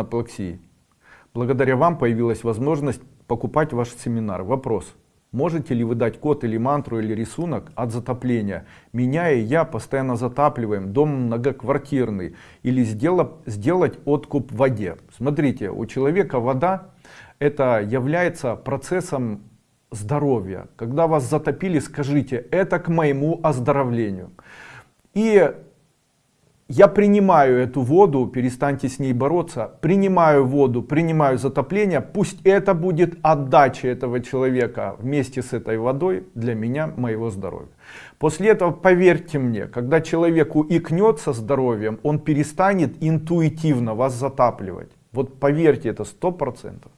аплексии. Благодаря вам появилась возможность покупать ваш семинар. Вопрос. Можете ли вы дать код или мантру или рисунок от затопления? Меня и я постоянно затапливаем, дом многоквартирный. Или сделать, сделать откуп в воде. Смотрите, у человека вода это является процессом здоровья. Когда вас затопили, скажите, это к моему оздоровлению. И я принимаю эту воду, перестаньте с ней бороться, принимаю воду, принимаю затопление, пусть это будет отдача этого человека вместе с этой водой для меня, моего здоровья. После этого, поверьте мне, когда человеку икнет со здоровьем, он перестанет интуитивно вас затапливать. Вот поверьте, это сто процентов.